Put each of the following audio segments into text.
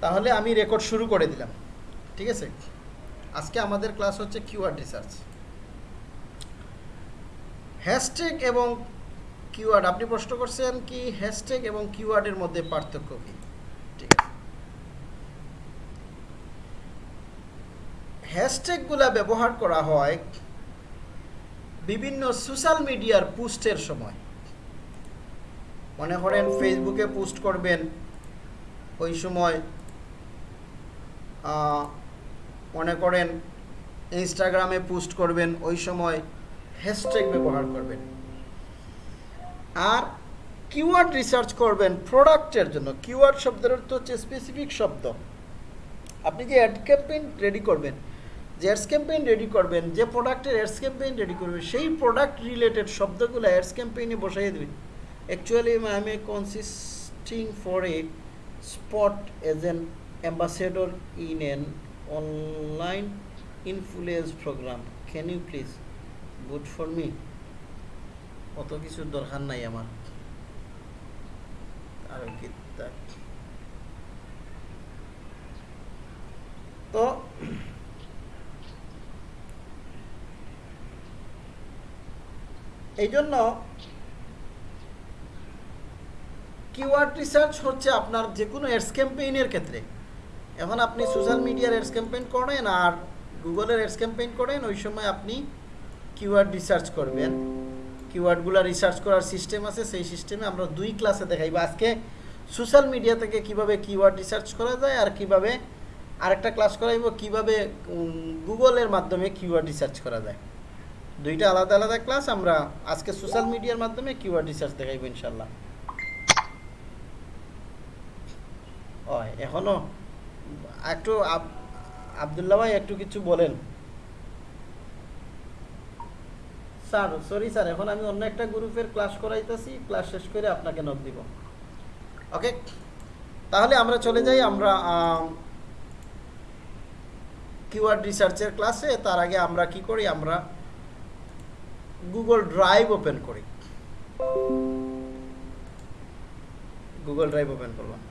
তাহলে আমি রেকর্ড শুরু করে দিলাম। ঠিক আছে? আজকে আমাদের ক্লাস হচ্ছে কিওয়ার্ড রিসার্চ হ্যাশট্যাগ এবং কিওয়ার্ড আপনি প্রশ্ন করছেন কি হ্যাশট্যাগ এবং কিওয়ার্ডের মধ্যে পার্থক্য কি? ঠিক আছে। হ্যাশট্যাগুলা ব্যবহার করা হয় বিভিন্ন সোশ্যাল মিডিয়ার পোস্টের সময়। মনে করেন ফেসবুকে পোস্ট করবেন, ওই সময় মনে করেন ইনস্টাগ্রামে পোস্ট করবেন, ওই সময় হ্যাশট্যাগ ব্যবহার করবেন। আর কিওয়ার্ড রিসার্চ করবেন প্রোডাক্টের জন্য। কিওয়ার্ড শব্দের অর্থ হচ্ছে স্পেসিফিক শব্দ। আপনি যে অ্যাড ক্যাম্পেইন রেডি করবেন, যে অ্যাডস ক্যাম্পেইন রেডি করবেন, যে প্রোডাক্টের অ্যাডস ক্যাম্পেইন রেডি করবেন, সেই প্রোডাক্ট রিলেটেড শব্দগুলো অ্যাডস ক্যাম্পেইনে বসাইয়ে দেবেন। Actually I am a consisting for a spot as an ambassador in an online influence program. Can you please good for me অত কিছুর দরকার নাই আমার। তো এই জন্য কিওয়ার্ড রিসার্চ হচ্ছে আপনার যে কোনো অ্যাডস ক্যাম্পেইনের ক্ষেত্রে। এখন আপনি সোশ্যাল মিডিয়ার অ্যাডস ক্যাম্পেইন করেন আর গুগলের অ্যাডস ক্যাম্পেইন করেন, ওই সময় আপনি কিওয়ার্ড রিসার্চ করবেন। কিওয়ার্ডগুলো রিসার্চ করার সিস্টেম আছে, সেই সিস্টেমে আমরা দুই ক্লাসে দেখাইব। আজকে সোশ্যাল মিডিয়া থেকে কীভাবে কিওয়ার্ড রিসার্চ করা যায় আর কীভাবে আরেকটা ক্লাস করাইব, কীভাবে গুগলের মাধ্যমে কিওয়ার্ড রিসার্চ করা যায়। দুইটা আলাদা আলাদা ক্লাস আমরা আজকে সোশ্যাল মিডিয়ার মাধ্যমে কিওয়ার্ড রিসার্চ দেখাইব ইনশাল্লাহ হয় এখনও একটু আব- আবদুল্লাহ ভাই একটু কিছু বলেন। স্যার সরি স্যার, এখন আমি অন্য একটা গ্রুপের ক্লাস করাইতেছি ক্লাস শেষ করে আপনাকে নক দিব। ওকে তাহলে আমরা চলে যাই, আমরা কিওয়ার্ড রিসার্চের ক্লাসে তার আগে আমরা কি করি, আমরা গুগল ড্রাইভ ওপেন করি। গুগল ড্রাইভ ওপেন করলাম।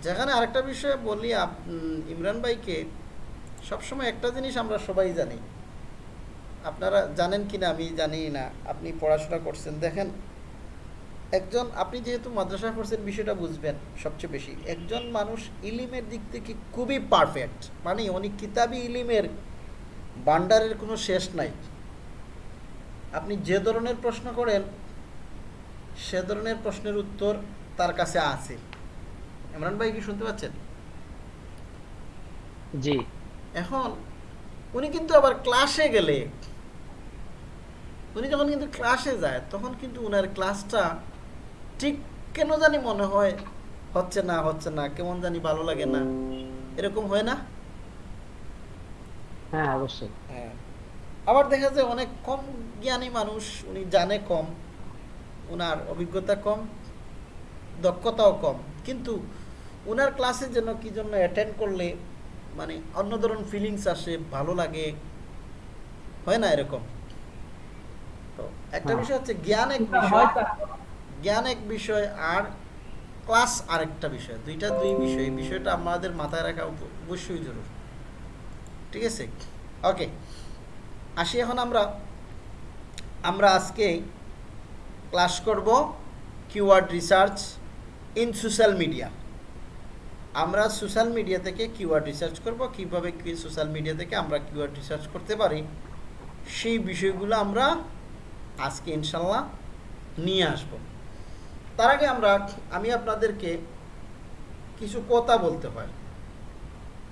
আচ্ছা এখানে আরেকটা বিষয়ে বলি ইমরান ভাইকে, সবসময় একটা জিনিস আমরা সবাই জানি। আপনারা জানেন কি না আমি জানি না, আপনি পড়াশোনা করছেন। দেখেন, একজন, আপনি যেহেতু মাদ্রাসা পড়ছেন, বিষয়টা বুঝবেন সবচেয়ে বেশি। একজন মানুষ ইলিমের দিক থেকে খুবই পারফেক্ট মানে অনেক কিতাবি ইলিমের বান্ডারের কোনো শেষ নাই। আপনি যে ধরনের প্রশ্ন করেন, সে ধরনের প্রশ্নের উত্তর তার কাছে আছে। ইমরান ভাই কি শুনতে পাচ্ছেন? জি। এখন উনি কিন্তু আবার ক্লাসে গেলে উনি যখন কিন্তু ক্লাসে যায় তখন কিন্তু উনার ক্লাসটা ঠিক কেন জানি মনে হয় হচ্ছে না হচ্ছে না কেমন জানি ভালো লাগে না এরকম হয় না? হ্যাঁ অবশ্যই। হ্যাঁ। আবার দেখা যায় অনেক কম জ্ঞানী মানুষ উনি জানে কম ওনার অভিজ্ঞতা কম দক্ষতাও কম কিন্তু ওনার ক্লাসে যেন কি জন্য অ্যাটেন্ড করলে মানে অন্য ধরনের ফিলিংস আসে ভালো লাগে? হয় না এরকম? তো একটা হ্যাঁ। বিষয় হচ্ছে জ্ঞান এক বিষয় জ্ঞান এক বিষয় আর ক্লাস আরেকটা বিষয়। দুইটা দুই বিষয়। এই বিষয়টা আমাদের মাথায় রাখা অবশ্যই জরুরি। ঠিক আছে? ওকে আসি এখন আমরা। আমরা আজকে ক্লাস করব keyword research in social media আমরা সোশ্যাল মিডিয়া থেকে কিওয়ার্ড রিসার্চ করব, কীভাবে কি সোশ্যাল মিডিয়া থেকে আমরা কিওয়ার্ড রিসার্চ করতে পারি, সেই বিষয়গুলো আমরা আজকে ইনশাল্লাহ নিয়ে আসব। তার আগে আমরা আমি আপনাদেরকে কিছু কথা বলতে হয়।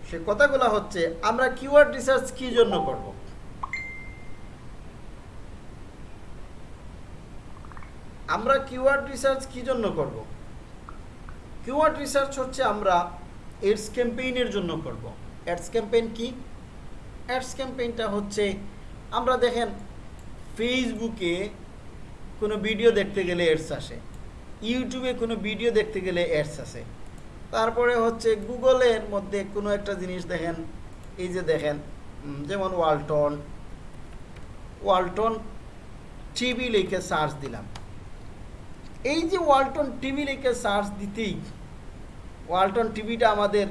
সে কথাগুলো হচ্ছে, আমরা কিওয়ার্ড রিসার্চ কি জন্য করব? আমরা কিওয়ার্ড রিসার্চ কি জন্য করব? কিওয়ার্ড রিসার্চ হচ্ছে আমরা এডস ক্যাম্পেইনের জন্য করব। অ্যাডস ক্যাম্পেইন কি? অ্যাডস ক্যাম্পেইনটা হচ্ছে আমরা দেখেন ফেসবুকে কোনো ভিডিও দেখতে গেলে অ্যাডস আসে। ইউটিউবে কোনো ভিডিও দেখতে গেলে অ্যাডস আসে। তারপরে হচ্ছে গুগলের মধ্যে কোনো একটা জিনিস দেখেন, এই যে দেখেন যেমন ওয়ালটন ওয়ালটন টিভি লিখে সার্চ দিলাম। এই যে ওয়ালটন টিভি লিখে সার্চ দিতেই ওয়ালটন টিভিটা আমাদের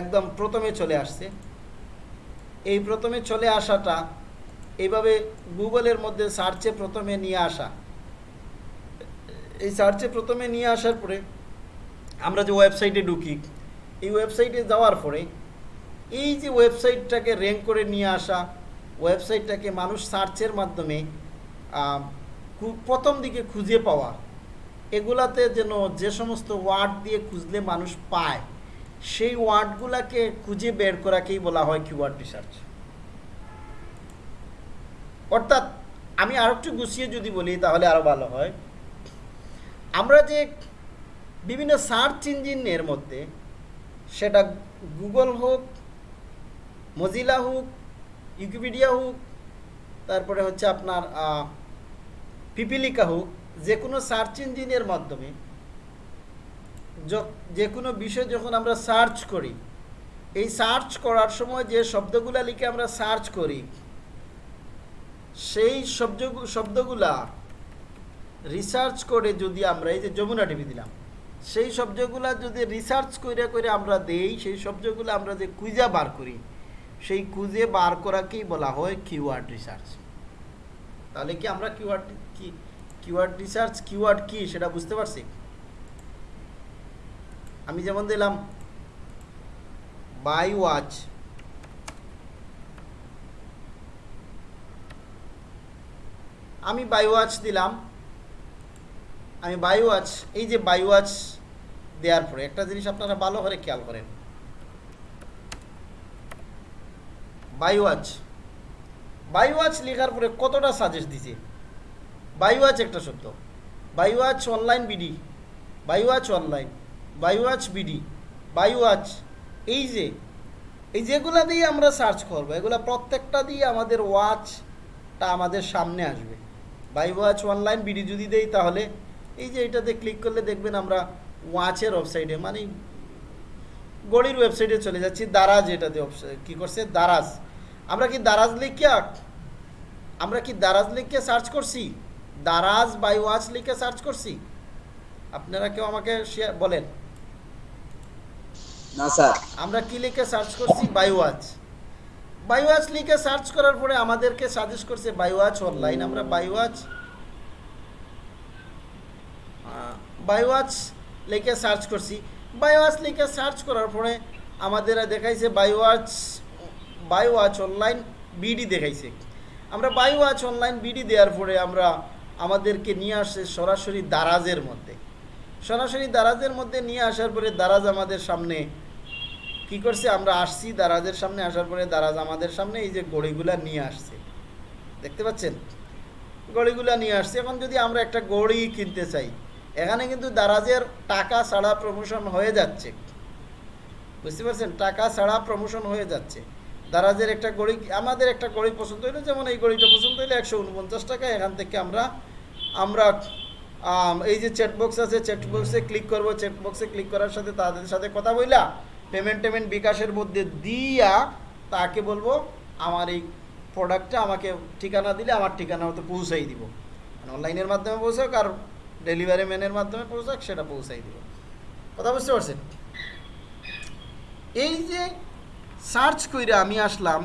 একদম প্রথমে চলে আসছে। এই প্রথমে চলে আসাটা এইভাবে গুগলের মধ্যে সার্চে প্রথমে নিয়ে আসা। এই সার্চে প্রথমে নিয়ে আসার পরে আমরা যে ওয়েবসাইটে ঢুকি, এই ওয়েবসাইটে যাওয়ার পরে এই যে ওয়েবসাইটটাকে র্যাঙ্ক করে নিয়ে আসা, ওয়েবসাইটটাকে মানুষ সার্চের মাধ্যমে প্রথম দিকে খুঁজে পাওয়া এগুলাতে যেন যে সমস্ত ওয়ার্ড দিয়ে খুঁজলে মানুষ পায়, সেই ওয়ার্ডগুলাকে খুঁজে বের করাকেই বলা হয় কিওয়ার্ড রিসার্চ। অর্থাৎ আমি আরও একটু গুছিয়ে যদি বলি তাহলে আরও ভালো হয়। আমরা যে বিভিন্ন সার্চ ইঞ্জিনের মধ্যে সেটা গুগল হোক, মজিলা হোক, উইকিপিডিয়া হোক, তারপরে হচ্ছে আপনার পিপিলিকা হোক যে কোনো সার্চ ইঞ্জিনের মাধ্যমে য- কোনো বিষয় যখন আমরা সার্চ করি, এই সার্চ করার সময় যে শব্দগুলা লিখে আমরা সার্চ করি, সেই শব্দ শব্দগুলা রিসার্চ করে যদি আমরা, এই যে যমুনা টিভি দিলাম, সেই শব্দগুলা যদি রিসার্চ করে করে আমরা দেই, সেই শব্দগুলো আমরা যে কুইজা বার করি, সেই খুঁজে বার করাকেই বলা হয় কিওয়ার্ড রিসার্চ তাহলে কি আমরা কিওয়ার্ড কি কিওয়ার্ড রিসার্চ কিওয়ার্ড কি, সেটা বুঝতে পারছি? আমি যেমন দিলাম, বাই ওয়াচ, আমি বাই ওয়াচ দিলাম, আমি বাই ওয়াচ, এই যে বাই ওয়াচ দেওয়ার পরে, একটা জিনিস আপনারা ভালো করে খেয়াল করেন। বাই ওয়াচ বাই ওয়াচ লেখার পরে কতটা সাজেস্ট দিছে? বাই ওয়াচ একটা শব্দ। Buy watch online BD buy watch online buy watch BD buy watch এই যে, এই যেগুলা দিয়ে আমরা সার্চ করব, এগুলা প্রত্যেকটা দিয়ে আমাদের ওয়াচটা আমাদের সামনে আসবে। বাই ওয়াচ অনলাইন বিডি যদি দেই তাহলে, এই যে এটাতে ক্লিক করলে দেখবেন আমরা ওয়াচের ওয়েবসাইটে মানে গড়ির ওয়েবসাইটে চলে যাচ্ছি, দারাজ এটাতে কী করছে? দারাজ। আমরা কি দারাজ লিখিয়া, আমরা কি দারাজ লিখে সার্চ করছি? দারাজ বাই ওয়াচ লিখে সার্চ করছি। আপনারা কেউ আমাকে share- বলেন। না স্যার। আমরা কি লিখে সার্চ করছি? বায়োওয়াচ বায়োওয়াচ লিখে সার্চ করার পরে আমাদেরকে সাজেস্ট করছে বায়োওয়াচ অনলাইন আমরা বায়োওয়াচ বায়োওয়াচ লিখে সার্চ করছি। বায়োওয়াচ লিখে সার্চ করার পরে আমাদের দেখাইছে বায়োওয়াচ বায়োওয়াচ অনলাইন বিডি দেখাইছে। আমরা বায়োওয়াচ অনলাইন বিডি দেওয়ার পরে আমরা আমাদেরকে নিয়ে আসছে সরাসরি দারাজের মধ্যে। সরাসরি দারাজের মধ্যে নিয়ে আসার পরে দারাজ আমাদের সামনে কি করছে? আমরা আসছি দারাজের সামনে, আসার পরে দারাজ আমাদের সামনে এই যে গড়িগুলা নিয়ে আসছে। দেখতে পাচ্ছেন? গড়িগুলা নিয়ে আসছে। এখন যদি আমরা একটা গড়ি কিনতে চাই, এখানে কিন্তু দারাজের টাকা ছাড়া প্রমোশন হয়ে যাচ্ছে। বুঝতে পারছেন? টাকা ছাড়া প্রমোশন হয়ে যাচ্ছে। দারাজের একটা গড়ি, আমাদের একটা গড়ি পছন্দ হইল, যেমন এই গড়িটা পছন্দ হইলে একশো উনপঞ্চাশ টাকা, এখান থেকে আমরা আমরা এই যে চ্যাট বক্স আছে চ্যাট বক্সে ক্লিক করব চ্যাট বক্সে ক্লিক করার সাথে তাদের সাথে কথা বইলা পেমেন্ট টেমেন্ট বিকাশের মধ্যে দিয়া তাকে বলব, আমার এই প্রোডাক্টটা আমাকে ঠিকানা দিলে, আমার ঠিকানা মতো পৌঁছাই দিব। মানে অনলাইনের মাধ্যমে পৌঁছাক আর ডেলিভারি ম্যানের মাধ্যমে পৌঁছাক, সেটা পৌঁছাই দিব। কথা বুঝতে পারছেন? এই যে সার্চ কইরা আমি আসলাম,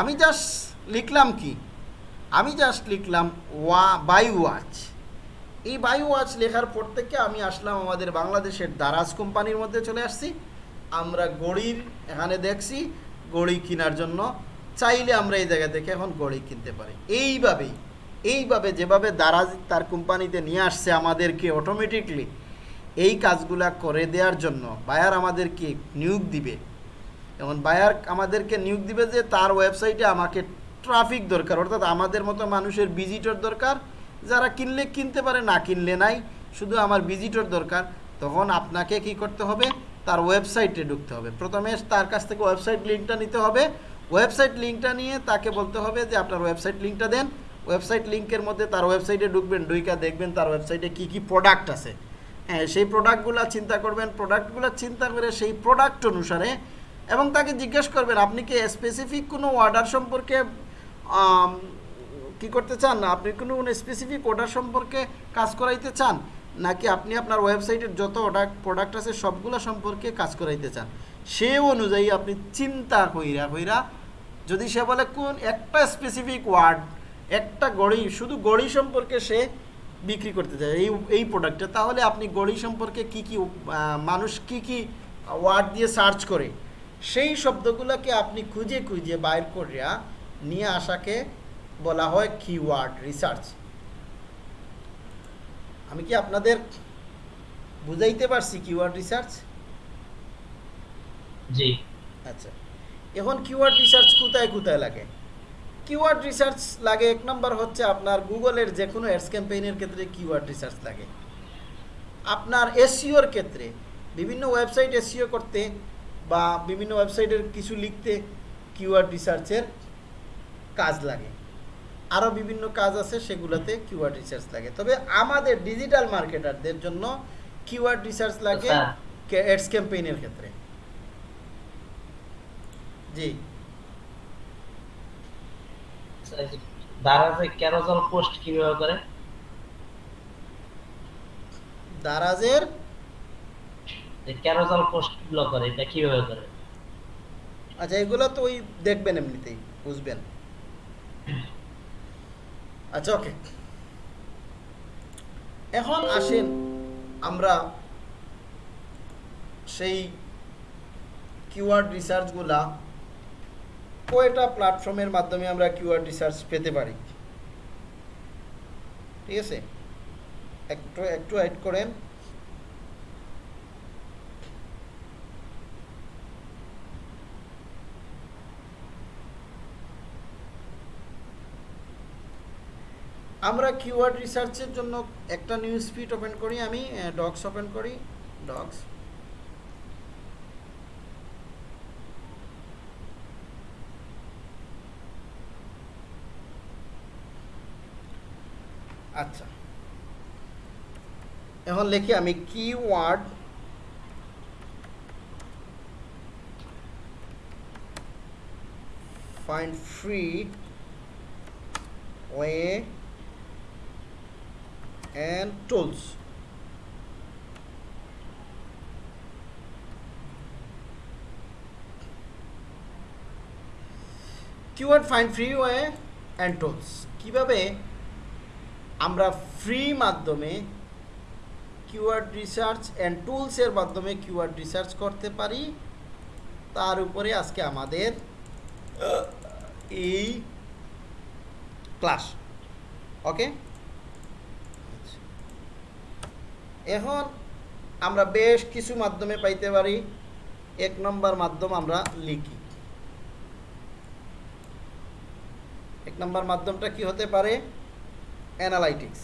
আমি জাস্ট লিখলাম কি? আমি জাস্ট লিখলাম ওয়া বাই ওয়াচ এই বাই ওয়াচ লেখার পর থেকে আমি আসলাম আমাদের বাংলাদেশের দারাজ কোম্পানির মধ্যে চলে আসছি। আমরা গড়ির এখানে দেখছি, গড়ি কেনার জন্য। চাইলে আমরা এই জায়গা থেকে এখন গড়ি কিনতে পারি। এইভাবেই, এইভাবে যেভাবে দারাজ তার কোম্পানিতে নিয়ে আসছে আমাদেরকে অটোমেটিকলি এই কাজগুলা করে দেওয়ার জন্য বায়ার আমাদেরকে নিয়োগ দিবে। যেমন বায়ার আমাদেরকে নিয়োগ দিবে যে তার ওয়েবসাইটে আমাকে ট্রাফিক দরকার, অর্থাৎ আমাদের মতো মানুষের ভিজিটর দরকার, যারা কিনলে কিনতে পারে, না কিনলে নাই, শুধু আমার ভিজিটর দরকার, তখন আপনাকে কি করতে হবে? তার ওয়েবসাইটে ঢুকতে হবে। প্রথমে তার কাছ থেকে ওয়েবসাইট লিঙ্কটা নিতে হবে। ওয়েবসাইট লিঙ্কটা নিয়ে তাকে বলতে হবে যে, আপনার ওয়েবসাইট লিঙ্কটা দেন। ওয়েবসাইট লিঙ্কের মধ্যে তার ওয়েবসাইটে ঢুকবেন, ঢুইকা দেখবেন তার ওয়েবসাইটে কি কি প্রোডাক্ট আছে। হ্যাঁ সেই প্রোডাক্টগুলো চিন্তা করবেন। প্রোডাক্টগুলো চিন্তা করে সেই প্রোডাক্ট অনুসারে এবং তাকে জিজ্ঞেস করবেন, আপনি কি স্পেসিফিক কোনো অর্ডার সম্পর্কে কি করতে চান? না আপনি কোনো স্পেসিফিক অর্ডার সম্পর্কে কাজ করাইতে চান? নাকি আপনি আপনার ওয়েবসাইটের যত অর্ডার প্রোডাক্ট আছে সবগুলো সম্পর্কে কাজ করাইতে চান? সে অনুযায়ী আপনি চিন্তা কইরা কইরা যদি সে বলে, কোন একটা স্পেসিফিক ওয়ার্ড একটা গড়ি, শুধু গড়ি সম্পর্কে সে বিক্রি করতে চায় এই এই প্রোডাক্টটা তাহলে আপনি গড়ি সম্পর্কে কি কি মানুষ কি কি ওয়ার্ড দিয়ে সার্চ করে? সেই শব্দগুলোকে আপনি খুঁজে খুঁজে বাইর করিয়া নিয়ে আসাকে বলা হয় কিওয়ার্ড রিসার্চ আমি কি আপনাদের বুঝাইতে পারছি কিওয়ার্ড রিসার্চ জি। আচ্ছা। এখন কিওয়ার্ড রিসার্চ কোথায় কোথায় লাগে? কিওয়ার্ড রিসার্চ লাগে এক নম্বর হচ্ছে আপনার গুগলের যে কোনো অ্যাডস ক্যাম্পেইনের ক্ষেত্রে কিওয়ার্ড রিসার্চ লাগে। আপনার এসিওর ক্ষেত্রে বিভিন্ন ওয়েবসাইট এসিও করতে বা বিভিন্ন ওয়েবসাইটের কিছু লিখতে কিওয়ার্ড রিসার্চের কাজ লাগে। আরও বিভিন্ন কাজ আছে সেগুলোতে কিওয়ার্ড রিসার্চ লাগে। তবে আমাদের ডিজিটাল মার্কেটারদের জন্য কিওয়ার্ড রিসার্চ লাগে আচ্ছা। অ্যাডস ক্যাম্পেইনের ক্ষেত্রে। জি। দারাজে ক্যারোজল পোস্ট কীভাবে করে? দারাজের ক্যারোজল পোস্টগুলো করে, এটা কীভাবে করে? আচ্ছা এগুলো তো ওই দেখবেন এমনিতেই, বুঝবেন। আচ্ছা ওকে। এখন আসেন আমরা সেই কিওয়ার্ড রিসার্চগুলা প্ল্যাটফর্মের মাধ্যমে আমরা রিসার্চ পেতে পারি? ঠিক আছে? একটু একটু অ্যাড করেন। আমরা কিওয়ার্ড রিসার্চের জন্য একটা নিউজ ফিট ওপেন করি, আমি ডক্স ওপেন করি ডক্স আচ্ছা। এখন লিখি আমি keyword find free way and tools keyword find free way and tools কীভাবে আমরা ফ্রি মাধ্যমে কিওয়ার্ড রিসার্চ অ্যান্ড টুলসের মাধ্যমে কিওয়ার্ড রিসার্চ করতে পারি? তার উপরে আজকে আমাদের এই ক্লাস ওকে এখন আমরা বেশ কিছু মাধ্যমে পাইতে পারি। এক নম্বর মাধ্যম আমরা লিখি। এক নম্বর মাধ্যমটা কি হতে পারে? Analytics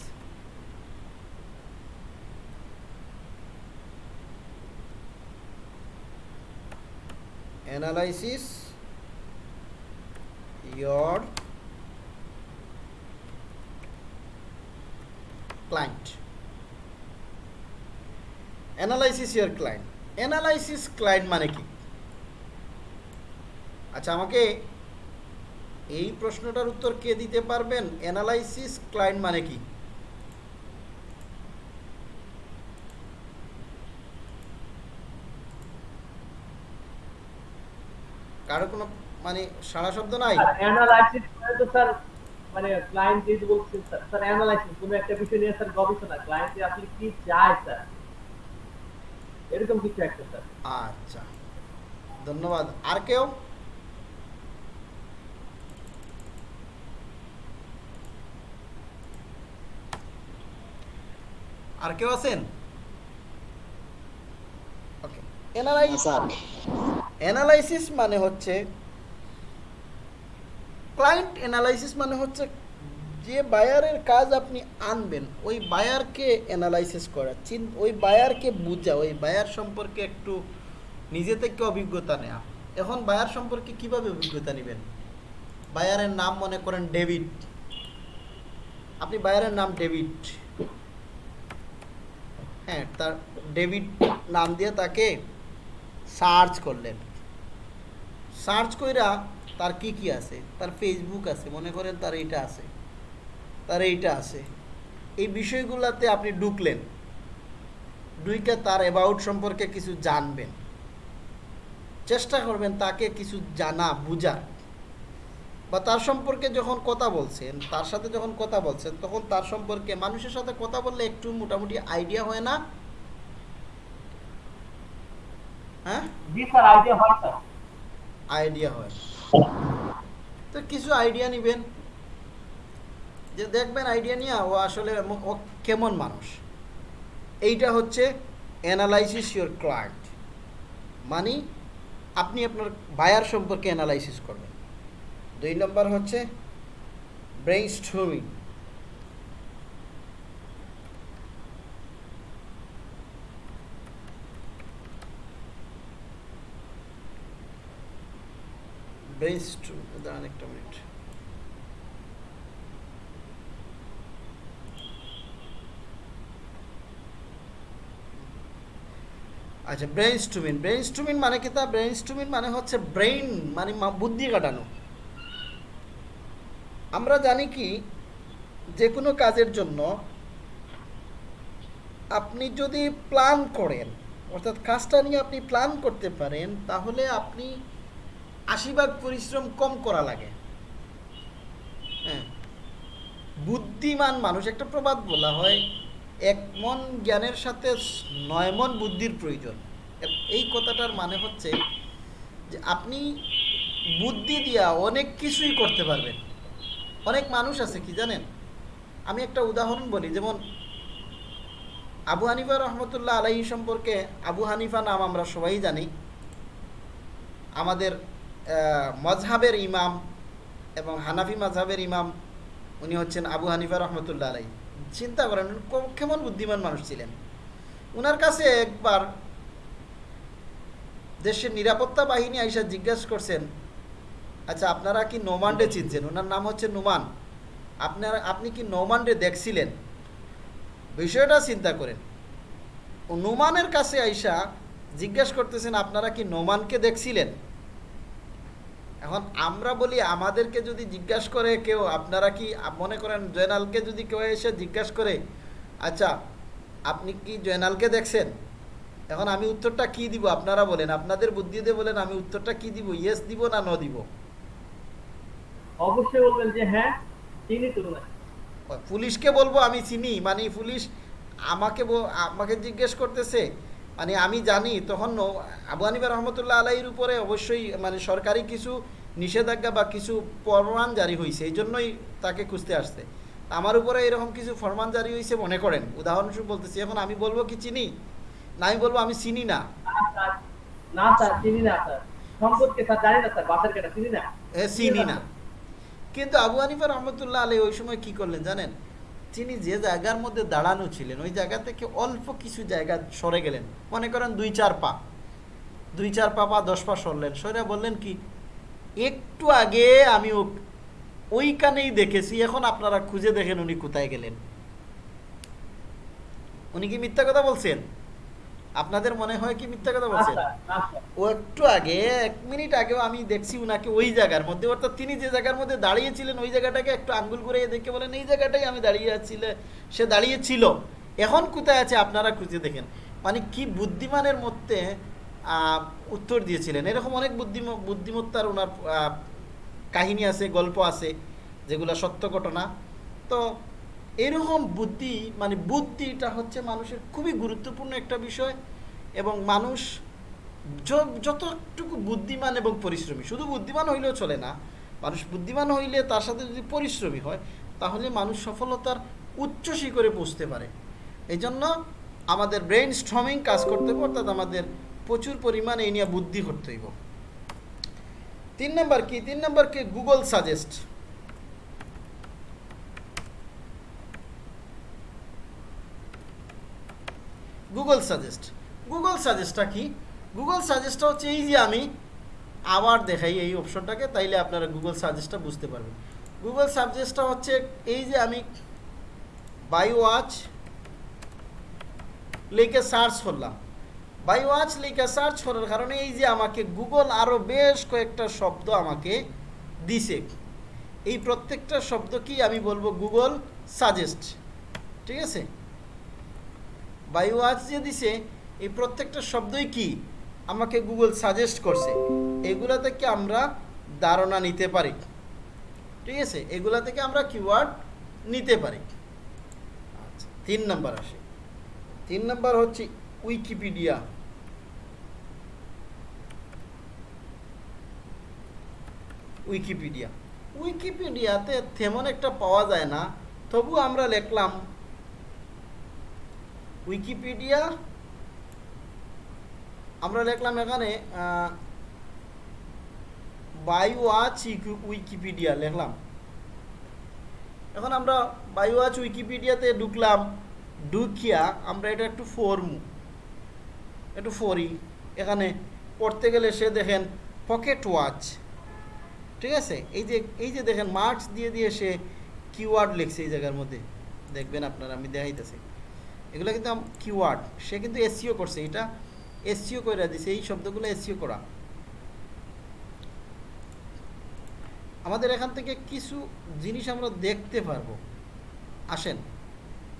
analysis your client analysis your client analysis client মানে কি? আচ্ছা আমাকে এই প্রশ্নটার উত্তর কে দিতে পারবেন? অ্যানালাইসিস ক্লায়েন্ট মানে কি? কারও কোনো মানে সারা শব্দ নাই? অ্যানালাইসিস মানে ক্লায়েন্ট যেহেতু বলছেন, স্যার স্যার অ্যানালাইসিস কোনো একটা বিষয় নিয়ে স্যার গবেষণা ক্লায়েন্ট আপনি কি চায়, স্যার? এরকম কিছু একটা স্যার। আচ্ছা। ধন্যবাদ। আর কেউ? আর কেউ আছেন? ওকে অ্যানালাইসিস অ্যানালাইসিস মানে হচ্ছে ক্লায়েন্ট অ্যানালাইসিস মানে হচ্ছে যে বায়ারের কাজ আপনি আনবেন, ওই বায়ারকে অ্যানালাইসিস করা, চিন ওই বায়ারকে বোঝা, ওই বায়ার সম্পর্কে একটু নিজে থেকে অভিজ্ঞতা নেওয়া এখন বায়ার সম্পর্কে কীভাবে অভিজ্ঞতা নেবেন? বায়ারের নাম মনে করেন ডেভিড। আপনি বায়ারের নাম ডেভিড। হ্যাঁ তার ডেভিড নাম দিয়ে তাকে সার্চ করলেন। সার্চ কইরা তার কি কি আছে? তার ফেসবুক আছে, মনে করেন তার এইটা আছে। তার এইটা আছে। এই বিষয়গুলোতে আপনি ঢুকলেন। ঢুকে তার অ্যাবাউট সম্পর্কে কিছু জানবেন। চেষ্টা করবেন তাকে কিছু জানা বুঝা বা তার সম্পর্কে যখন কথা বলছেন তার সাথে যখন কথা বলছেন তখন তার সম্পর্কে মানুষের সাথে কথা বললে একটু মোটামুটি আইডিয়া হয় না? হ্যাঁ? আইডিয়া হয় আইডিয়া হয়। তো কিছু আইডিয়া নেবেন। যে দেখবেন আইডিয়া নিয়ে ও আসলে ও কেমন মানুষ। এইটা হচ্ছে অ্যানালাইসিস ইউর ক্লায়েন্ট মানে আপনি আপনার বায়ার সম্পর্কে অ্যানালাইসিস করবেন। দুই নম্বর হচ্ছে ব্রেইন স্ট্রমিং ব্রেইন দাঁড়ান একটা মিনিট আচ্ছা ব্রেইন স্টুমিন ব্রেইন স্টুমিন মানে কি তা? ব্রেইন স্টুমিন মানে হচ্ছে ব্রেইন মানে বুদ্ধি কাটানো। আমরা জানি কি, যে কোনো কাজের জন্য আপনি যদি প্ল্যান করেন, অর্থাৎ কাজটা নিয়ে আপনি প্ল্যান করতে পারেন, তাহলে আপনি আশি ভাগ পরিশ্রম কম করা লাগে। হ্যাঁ। বুদ্ধিমান মানুষ, একটা প্রবাদ বলা হয় এক মন জ্ঞানের সাথে নয় মন বুদ্ধির প্রয়োজন। এই কথাটার মানে হচ্ছে যে আপনি বুদ্ধি দিয়া অনেক কিছুই করতে পারবেন। অনেক মানুষ আছে কি জানেন? আমি একটা উদাহরণ বলি, যেমন আবু হানিফা রহমতুল্লাহ আলাহি সম্পর্কে আবু হানিফা নাম আমরা সবাই জানি। আমাদের মজহাবের ইমাম এবং হানাফি মজহাবের ইমাম, উনি হচ্ছেন আবু হানিফা রহমতুল্লাহ আলাই চিন্তা করেন কেমন বুদ্ধিমান মানুষ ছিলেন? ওনার কাছে একবার দেশের নিরাপত্তা বাহিনী আইসা জিজ্ঞাসা করছেন আচ্ছা আপনারা কি নোমান্ডে চিনছেন? ওনার নাম হচ্ছে নোমান। আপনারা, আপনি কি নোমান্ডে দেখছিলেন? বিষয়টা চিন্তা করেন। ও নোমানের কাছে আইসা জিজ্ঞাসা করতেছেন, আপনারা কি নোমানকে দেখছিলেন? এখন আমরা বলি আমাদেরকে যদি জিজ্ঞাসা করে কেউ আপনারা কি মনে করেন জয়নালকে যদি কেউ এসে জিজ্ঞাসা করে আচ্ছা আপনি কি জয়নালকে দেখছেন? এখন আমি উত্তরটা কি দিব আপনারা বলেন আপনাদের বুদ্ধি দিয়ে বলেন আমি উত্তরটা কি দিব ইয়েস দিব না ন দিব? অবশ্যই বলবেন যে হ্যাঁ চিনি তো না পুলিশকে বলব আমি চিনি মানে পুলিশ আমাকে আমাকে জিজ্ঞেস করতেছে মানে আমি জানি তখন আবু হানিফা রহমতুল্লাহ আলাইয়ের উপরে অবশ্যই মানে সরকারি কিছু নিষেধাজ্ঞা বা কিছু ফরমান জারি হয়েছে এই জন্যই তাকে খুঁজতে আসছে। আমার উপরে এরকম কিছু ফরমান জারি হয়েছে মনে করেন। উদাহরণস্বরূপ বলতেছি এখন আমি বলব কি চিনি? না আমি বলব আমি চিনি না। স্যার চিনি না কিন্তু আবু হানিফা রহমতুল্লাহ আলী ওই সময় কি করলেন জানেন? তিনি যে জায়গার মধ্যে দাঁড়ানো ছিলেন, ওই জায়গা থেকে অল্প কিছু জায়গা সরে গেলেন। মনে করেন দুই চার পা। দুই চার পা পা দশ পা সরলেন। সরে বললেন কি, একটু আগে আমি ওইখানেই দেখেছি, এখন আপনারা খুঁজে দেখেন উনি কোথায় গেলেন। উনি কি মিথ্যা কথা বলছেন? আপনাদের মনে হয় কি মিথ্যা কথা বলছেন? ও একটু আগে এক মিনিট আগেও আমি দেখছি উনাকে ওই জায়গার মধ্যে অর্থাৎ তিনি যে জায়গার মধ্যে দাঁড়িয়েছিলেন ওই জায়গাটাকে একটু আঙ্গুল করে দেখে বলেন এই জায়গাটাই আমি দাঁড়িয়ে আছিলে সে দাঁড়িয়ে ছিল। এখন কোথায় আছে আপনারা খুঁজে দেখেন। মানে কি বুদ্ধিমানের মধ্যে উত্তর দিয়েছিলেন। এরকম অনেক বুদ্ধিম বুদ্ধিমত্তার ওনার কাহিনী আছে গল্প আছে যেগুলো সত্য ঘটনা। তো এরকম বুদ্ধি মানে বুদ্ধিটা হচ্ছে মানুষের খুবই গুরুত্বপূর্ণ একটা বিষয় এবং মানুষ যতটুকু বুদ্ধিমান এবং পরিশ্রমী, শুধু বুদ্ধিমান হইলেও চলে না, মানুষ বুদ্ধিমান হইলে তার সাথে যদি পরিশ্রমী হয়, তাহলে মানুষ সফলতার উচ্চ শিখরে পৌঁছতে পারে। এই জন্য আমাদের ব্রেইন স্ট্রমিং কাজ করতে হবে, অর্থাৎ আমাদের প্রচুর পরিমাণে এই নিয়ে বুদ্ধি করতে হইব। তিন নম্বর কি? তিন নম্বর কি? Google suggest Google suggest Google সাজেস্টটা কি? গুগল সাজেস্টটা হচ্ছে এই যে আমি আবার দেখাই এই অপশনটাকে তাইলে আপনারা গুগল সাজেস্টটা বুঝতে পারবেন। গুগল সাজেস্টটা হচ্ছে এই যে আমি বাই ওয়াচ লিখে সার্চ করলাম। বাই ওয়াচ লিখে সার্চ করার কারণে এই যে আমাকে গুগল আরও বেশ কয়েকটা শব্দ আমাকে দিছে। এই প্রত্যেকটা শব্দকেই আমি বলব গুগল সাজেস্ট ঠিক আছে? ওয়াচ যে দিছে, এই প্রত্যেকটা শব্দই কি? আমাকে গুগল সাজেস্ট করছে। এগুলা থেকে আমরা ধারণা নিতে পারি? ঠিক আছে? এগুলা থেকে আমরা কিওয়ার্ড নিতে পারি? আচ্ছা তিন নাম্বার আসে। তিন নাম্বার হচ্ছে উইকিপিডিয়া উইকিপিডিয়া উইকিপিডিয়াতে তেমন একটা পাওয়া যায় না, তবু আমরা লিখলাম উইকিপিডিয়া, আমরা লিখলাম এখানে বাই ওয়াচ উইকিপিডিয়া লিখলাম। এখন আমরা বাই ওয়াচ উইকিপিডিয়াতে ঢুকলাম, ঢুকিয়া আমরা এটা একটু ফরমু একটু ফরি এখানে পড়তে গেলে সে দেখেন পকেট ওয়াচ ঠিক আছে? এই যে এই যে দেখেন মার্কস দিয়ে দিয়ে সে কিওয়ার্ড লিখছে এই জায়গার মধ্যে। দেখবেন আপনারা, আমি দেখাইতেছি। এগুলো কিন্তু কিওয়ার্ড সে কিন্তু এসিও করছে, এটা এসিও করে দিছে, এই শব্দগুলো এসিও করা। আমাদের এখান থেকে কিছু জিনিস আমরা দেখতে পারব। আসেন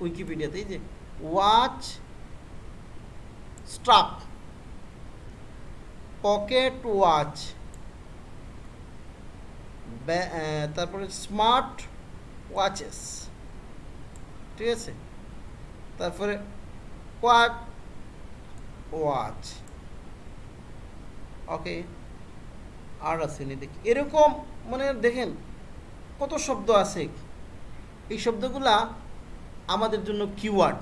উইকিপিডিয়াতে যে ওয়াচ স্ট্রাপ পকেট ওয়াচ তারপরে স্মার্ট ওয়াচেস ঠিক আছে? তারপরে কোয়াট ওয়াচ ওকে আর আসেনি দেখি। এরকম মানে দেখেন, কত শব্দ আছে। এই শব্দগুলা আমাদের জন্য কিওয়ার্ড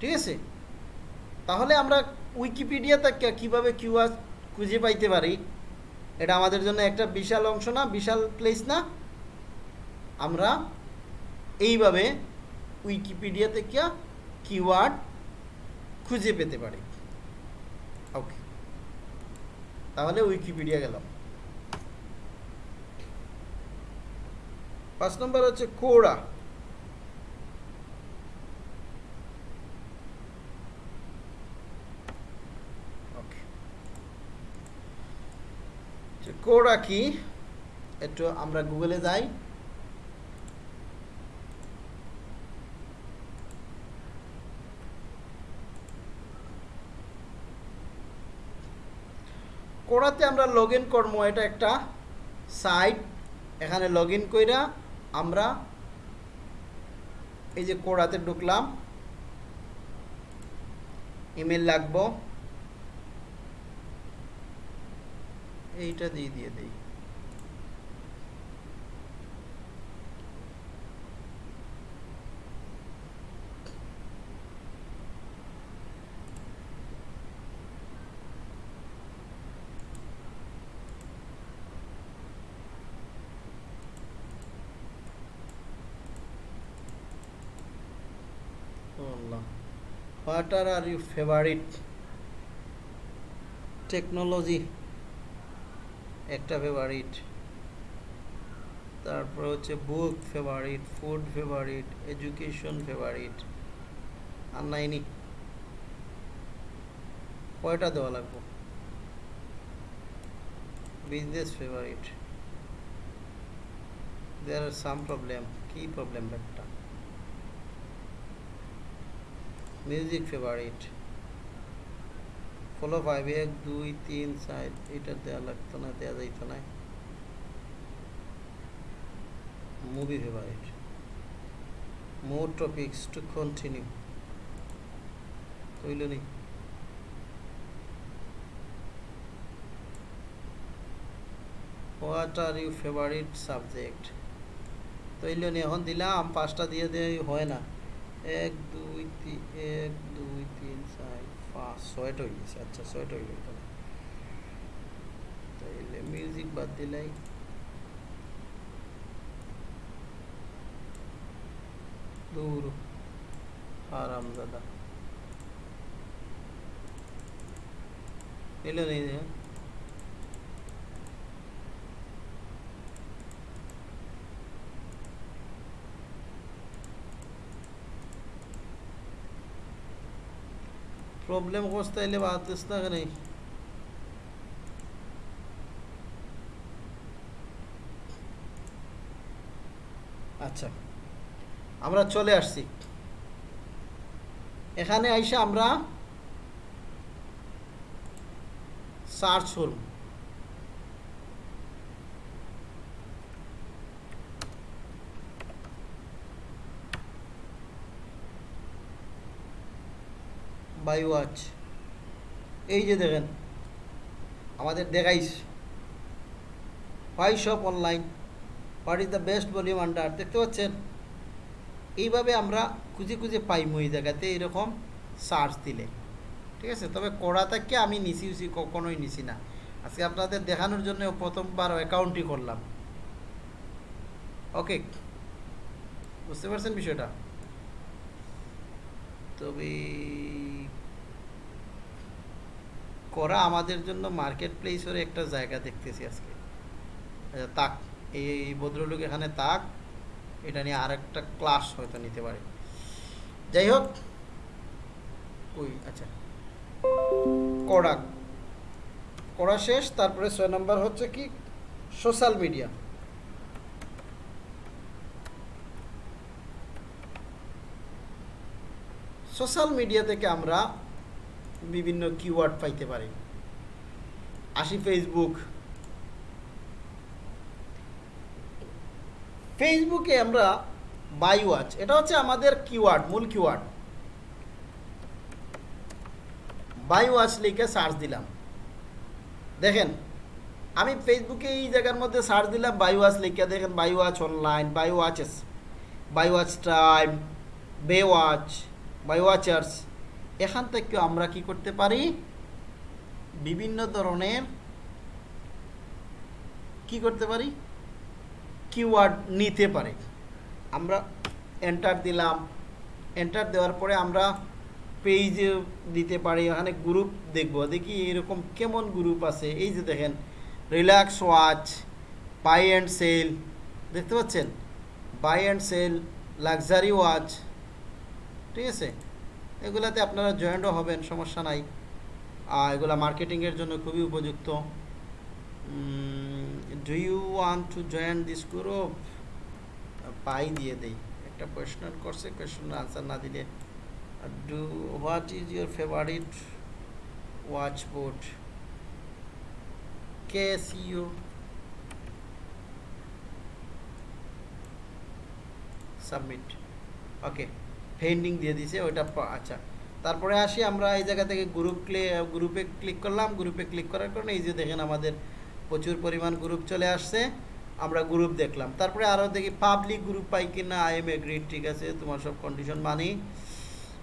ঠিক আছে? তাহলে আমরা উইকিপিডিয়া থেকে কীভাবে কিওয়ার্ড খুঁজে পাইতে পারি? এটা আমাদের জন্য একটা বিশাল অংশ না? বিশাল প্লেস না? আমরা এইভাবে উইকিপিডিয়া থেকে কিওয়ার্ড খুঁজে পেতে পারি। ওকে তাহলে উইকিপিডিয়া গেলাম। পাঁচ নম্বর হচ্ছে কোড়া কোড়া কি? একটু আমরা গুগলে যাই। কোড়াতে আমরা লগ ইন করব, এটা একটা সাইট এখানে লগ ইন কইরা আমরা এই যে কোড়াতে ঢুকলাম। ইমেল লাগবো। এইটা দিয়ে দিয়ে দেই। What are you favourite technology একটা ফেভারিট তারপর হচ্ছে book favourite food favourite education favourite আর নাইনি কয়টা দেওয়া লাগবে? Business favourite there are some problem কি প্রবলেম একটা মিউজিক ফেভারিট ফলো ফাইভ এক, দুই, তিন, চার, এটা দেওয়া লাগতো না দেওয়া যাইতো না। Movie favourite more topics to continue কইল নি what are you favourite subject তৈল নি এখন দিলাম, পাঁচটা দিয়ে দিয়ে হয় না। এক, দুই তিন এক, দুই, তিন, চার, পাঁচ ছয়টা হয়ে গেছে আচ্ছা ছয়টা হয়ে গেল তাইলে মিউজিক বাদ দিলাই। দূর আরাম দাদা। এলো নেই প্রবলেম করতে এলে বাতিস না কেন আচ্ছা আমরা চলে আসছি। এখানে আইসা আমরা সার্চ করব। বাই ওয়াচ এই যে দেখেন, আমাদের দেখাইস why shop online what is the best volume under দেখতে পাচ্ছেন? এইভাবে আমরা খুঁজে খুঁজে পাইমু এই জায়গাতে এরকম সার্চ দিলে। ঠিক আছে? তবে কড়া থেকে আমি নিছি উচি কখনোই নিছি না। আজকে আপনাদের দেখানোর জন্য প্রথমবার অ্যাকাউন্টই করলাম। ওকে বুঝতে পারছেন বিষয়টা? তবে করা আমাদের জন্য মার্কেট প্লেসের একটা জায়গা দেখতেছি আজকে। তাক, এই ভদ্রলোক এখানে তাক, এটা নিয়ে আর একটা ক্লাস হয়তো নিতে পারে। যাই হোক ওই আচ্ছা। কড়া কড়া শেষ, তারপরে ছয় নম্বর হচ্ছে কি? সোশ্যাল মিডিয়া সোশ্যাল মিডিয়া থেকে আমরা বিভিন্ন কিওয়ার্ড পাইতে পারি। আসি ফেসবুক ফেসবুকে আমরা বাই ওয়াচ এটা হচ্ছে আমাদের কিওয়ার্ড মূল কিওয়ার্ড বাই ওয়াচ লিখে সার্চ দিলাম। দেখেন, আমি ফেসবুকে এই জায়গার মধ্যে সার্চ দিলাম বাই ওয়াচ লিখে দেখেন buy watch online buy watches buy watch time be watch buy watchers এখান থেকে আমরা কি করতে পারি? বিভিন্ন ধরনের কি করতে পারি? কিওয়ার্ড নিতে পারে। আমরা এন্টার দিলাম। এন্টার দেওয়ার পরে আমরা পেজ দিতে পারি। এখানে গ্রুপ দেখব। দেখি এরকম কেমন গ্রুপ আছে। এই যে দেখেন relax watch buy and sell দেখতে পাচ্ছেন? Buy and sell luxury watch ঠিক আছে? এগুলাতে আপনারা জয়েন্টও হবেন, সমস্যা নাই। আর এগুলা মার্কেটিংয়ের জন্য খুবই উপযুক্ত। Do you want to join this group পাই দিয়ে দেই। একটা কোয়েশন করছে কোয়েশনের আনসার না দিলে। Do what is your favourite watch board K see you submit okay pending দিয়ে দিছে ওইটা আচ্ছা। তারপরে আসি আমরা এই জায়গা থেকে গ্রুপ গ্রুপে ক্লিক করলাম গ্রুপে ক্লিক করার কারণে এই যে দেখেন আমাদের প্রচুর পরিমাণ গ্রুপ চলে আসছে, আমরা গ্রুপ দেখলাম। তারপরে আরও দেখি পাবলিক গ্রুপ পাই কিনা আই এম এগ্রিড ঠিক আছে, তোমার সব কন্ডিশন মানি।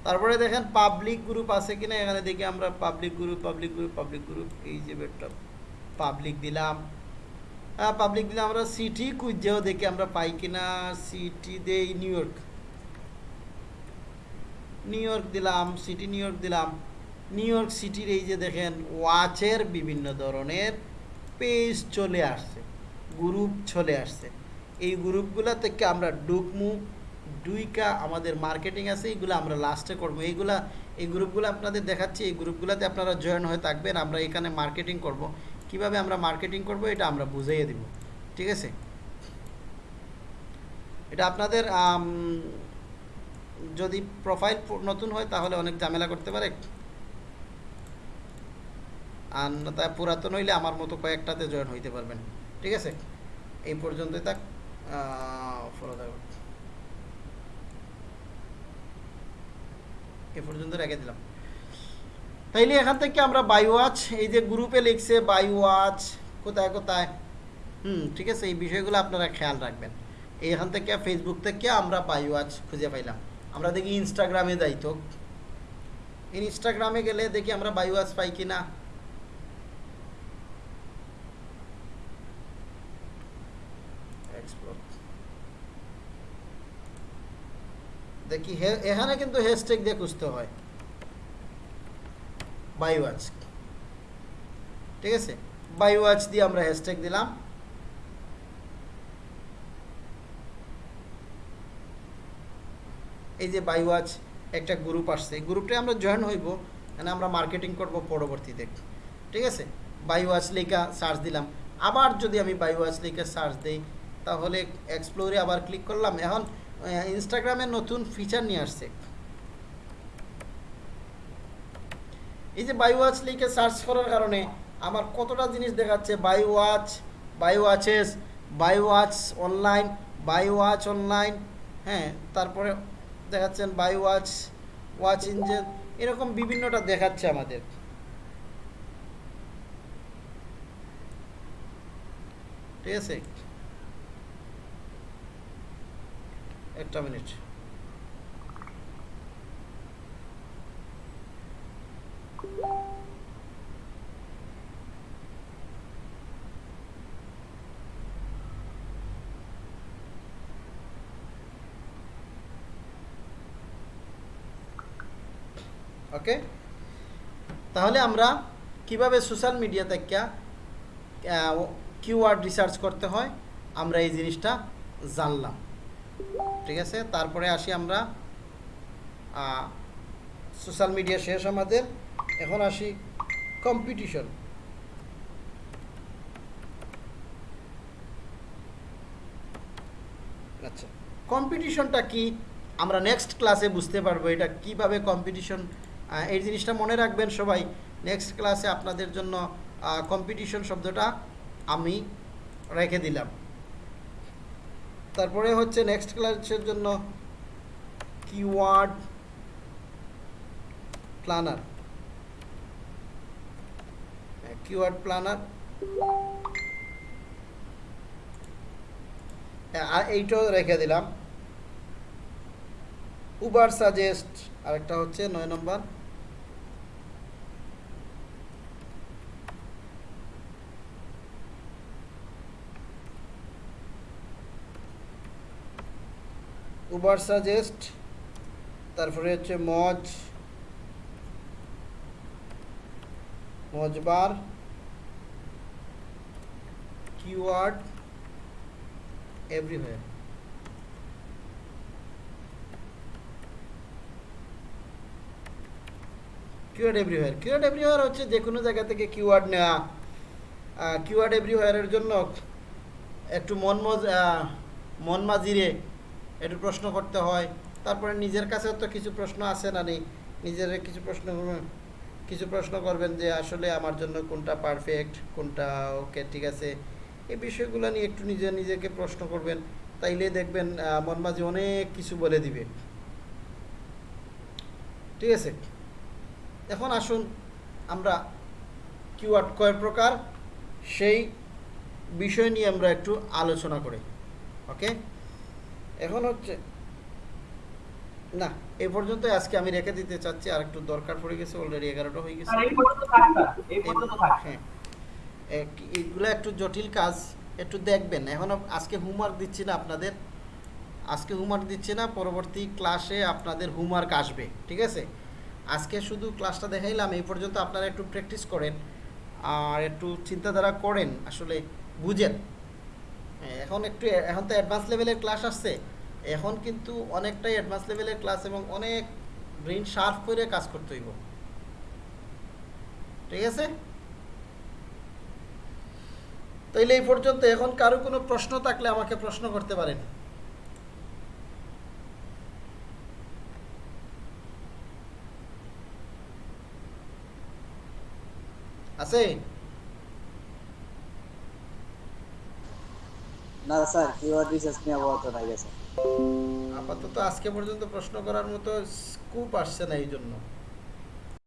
তারপরে দেখেন পাবলিক গ্রুপ আছে কিনা, এখানে দেখি আমরা public group public group public group এই যে বেডটা পাবলিক দিলাম। হ্যাঁ পাবলিক দিলাম আমরা সিটি খুঁজেও দেখি আমরা পাই কিনা সিটি দেই নিউ ইয়র্ক নিউ ইয়র্ক দিলাম সিটি নিউ দিলাম। নিউ ইয়র্ক সিটির এই যে দেখেন ওয়াচের বিভিন্ন ধরনের পেজ চলে আসছে গ্রুপ চলে আসছে। এই গ্রুপগুলো থেকে আমরা ডুকমু ডুইকা আমাদের মার্কেটিং আছে, এইগুলো আমরা লাস্টে করব। এইগুলা, এই গ্রুপগুলো আপনাদের দেখাচ্ছি, এই গ্রুপগুলোতে আপনারা জয়েন হয়ে থাকবেন, আমরা এখানে মার্কেটিং করব। কীভাবে আমরা মার্কেটিং করব এটা আমরা বুঝিয়ে দিব, ঠিক আছে? এটা আপনাদের যদি প্রোফাইল নতুন হয়, তাহলে অনেক ঝামেলা করতে পারে। আর তা পুরাতন হইলে আমার মতো কয়েকটাতে জয়েন হইতে পারবেন। ঠিক আছে? এই পর্যন্তই থাক। ফলো থাকবে এ পর্যন্ত রেখে দিলাম। তাইলে এখান থেকে আমরা বাই ওয়াচ এই যে গ্রুপে লিখছে বাই ওয়াচ কোথায় কোথায়? হুম, ঠিক আছে? এই বিষয়গুলো আপনারা খেয়াল রাখবেন। এখান থেকে ফেসবুক থেকে আমরা বাই ওয়াচ খুঁজে পাইলাম। আমরা দেখি ইনস্টাগ্রামে যাই তো। ইনস্টাগ্রামে গেলে দেখি আমরা ওয়াচ পাই কিনা. দেখি এখানে কিন্তু হ্যাশট্যাগ দিয়ে খুঁজতে হয়। বাই ওয়াচ ঠিক আছে? বাই ওয়াচ দিয়ে আমরা হ্যাশট্যাগ দিলাম। এই যে বাই ওয়াচ একটা গ্রুপ আসছে, এই গ্রুপটায় আমরা জয়েন হইব মানে আমরা মার্কেটিং করব পরবর্তীতে। ঠিক আছে? বাই ওয়াচ লেখা সার্চ দিলাম। আবার যদি আমি বাই ওয়াচ লেখা সার্চ দেই, তাহলে এক্সপ্লোরে আবার ক্লিক করলাম। এখন ইনস্টাগ্রামে নতুন ফিচার নিয়ে আসছে। এই যে বাই ওয়াচ লিখে সার্চ করার কারণে আমার কতটা জিনিস দেখাচ্ছে? Buy watch buy watches buy watch online buy watch online হ্যাঁ তারপরে দেখাচ্ছেন বাই ওয়াচ ওয়াচ ইঞ্জিন এরকম বিভিন্নটা দেখাচ্ছে আমাদের। ঠিক আছে? একটা মিনিট। ওকে? তাহলে আমরা কীভাবে সোশ্যাল মিডিয়া থেকে কিওয়ার্ড রিসার্চ করতে হয়, আমরা এই জিনিসটা জানলাম। ঠিক আছে? তারপরে আসি আমরা সোশ্যাল মিডিয়া শেষ আমাদের। এখন আসি কম্পিটিশন আচ্ছা কম্পিটিশনটা কি? আমরা নেক্সট ক্লাসে বুঝতে পারব এটা কীভাবে কম্পিটিশন এই জিনিসটা মনে রাখবেন সবাই নেক্সট ক্লাসে আপনাদের জন্য কম্পিটিশন শব্দটা আমি রেখে দিলাম। তারপরে হচ্ছে নেক্সট ক্লাসের জন্য কিওয়ার্ড প্ল্যানার কিওয়ার্ড প্ল্যানার আর এইটাও রেখে দিলাম। উবার সাজেস্ট আরেকটা হচ্ছে নয় নম্বর। উবার সাজেস্ট তারপরে হচ্ছে Moz, Mozbar keyword everywhere keyword everywhere keyword everywhere হচ্ছে যে কোনো জায়গা থেকে কিওয়ার্ড নেওয়া। কিওয়ার্ড এভরিওয়্যারের জন্য একটু মন মজ মন মাজিরে একটু প্রশ্ন করতে হয়। তারপরে নিজের কাছেও তো কিছু প্রশ্ন আছে না নেই নিজের কিছু প্রশ্ন কিছু প্রশ্ন করবেন যে আসলে আমার জন্য কোনটা পারফেক্ট কোনটা ওকে ঠিক আছে? এই বিষয়গুলো নিয়ে একটু নিজে নিজেকে প্রশ্ন করবেন। তাইলে দেখবেন মন মাঝে অনেক কিছু বলে দিবে। ঠিক আছে? এখন আসুন আমরা কিওয়ার্ড কয় প্রকার, সেই বিষয় নিয়ে আমরা একটু আলোচনা করি। ওকে এখন হচ্ছে না এ পর্যন্ত আজকে আমি রেখে দিতে চাচ্ছি আর একটু দরকার পড়ে গেছে অলরেডি এগারোটা হয়ে গেছে। হ্যাঁ এগুলো একটু জটিল কাজ একটু দেখবেন। এখন আজকে হোমওয়ার্ক দিচ্ছি না আপনাদের আজকে হোমওয়ার্ক দিচ্ছি না পরবর্তী ক্লাসে আপনাদের হোমওয়ার্ক আসবে ঠিক আছে? আজকে শুধু ক্লাসটা দেখাইলাম এই পর্যন্ত আপনারা একটু প্র্যাকটিস করেন আর একটু চিন্তাধারা করেন আসলে বুঝেন। এখন একটু এখন তো অ্যাডভান্স লেভেলের ক্লাস আসছে। এখন কিন্তু অনেকটাই অ্যাডভান্স লেভেলের ক্লাস এবং অনেক ব্রেন শার্প করে কাজ করতে হইব। ঠিক আছে? তাইলে এই পর্যন্ত। এখন কারও কোনো প্রশ্ন থাকলে আমাকে প্রশ্ন করতে পারেন। আছে? না, স্যার কিওয়ার্ড রিসার্চ নিয়ে আপাতত নাই গেছে আপাতত আজকে পর্যন্ত প্রশ্ন করার মতো স্কোপ আসছে না এই জন্য